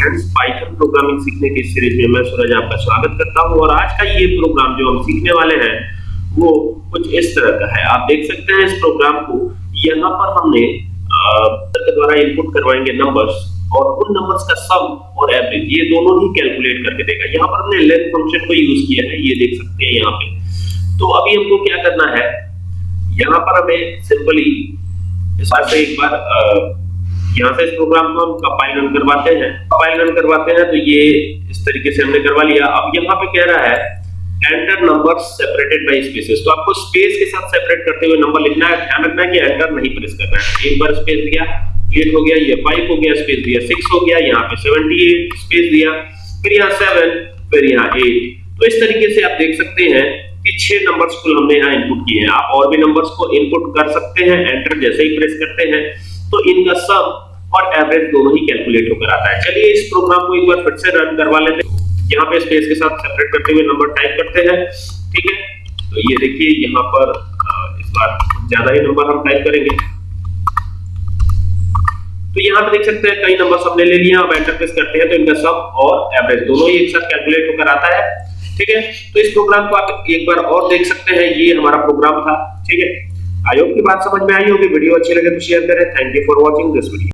Friends Python programming सीखने की series में मैं सूरज आपका स्वागत करता हूँ। और आज का ये प्रोग्राम जो हम सीखने वाले हैं, वो कुछ इस तरह का है। आप देख सकते हैं इस प्रोग्राम को। यहाँ पर हमने के द्वारा इनपुट करवाएँगे नंबर्स और उन नंबर्स का सम और एवरेज ये दोनों ही कैलकुलेट करके देगा यहाँ पर हमने लेंथ फ़ंक्शन को यूज़ किया है, ये देख सकते हैं यहाँ पे। तो अभी हमको क्या करना है? यहाँ पर हमें सिंपली इस बार से एक बार यहाँ से इस प्रोग्राम को हम कंपाइल रन करवाते हैं। कंपाइल रन करवाते हैं तो ये इस तरीके से हमने करवा लिया। अब यहाँ पे कह रहा है enter number separated by spaces तो आपको स्पेस के साथ सेपरेट करते हुए नंबर लिखना है। ध्यान रखना है कि एंटर नहीं प्रेस करना है। एक बार स्पेस दिया एट हो गया, ये फाइव हो गया स्पेस दिया सिक्स हो गया, यहाँ पे सेवेंटी एट स्पेस दिया, फिर यहाँ सेवन फिर यहाँ एट तो इस तरीके से आप देख सकते हैं कि छह नंबर्स को हमने यहाँ इनपुट किए हैं। आप और भी नंबर्स को इनपुट कर सकते हैं एंटर जैसे ही प्रेस करते हैं। तो इनका सम और एवरेज दोनों ही कैलकुलेट होकर आता है। चलिए इस प्रोग्राम को एक बार फिर से रन करवा लेते हैं। यहाँ पे स्पेस के साथ सेपरेट करते हुए नंबर टाइप करते हैं। ठीक है? तो ये देखिए, यहाँ पर इस बार ज़्यादा ही नंबर हम टाइप करेंगे। तो यहाँ पे देख सकते हैं, कई नंबर हमने ले लिए, अब एंटर प्रेस करते हैं तो इनका सम और एवरेज दोनों ही एक साथ कैलकुलेट होकर आता है। ठीक है? तो इस प्रोग्राम को आप एक बार और देख सकते हैं। ये हमारा प्रोग्राम था। ठीक है? होप की बात समझ में आई होगी, वीडियो अच्छी लगे तो शेयर करें। Thank you for watching this video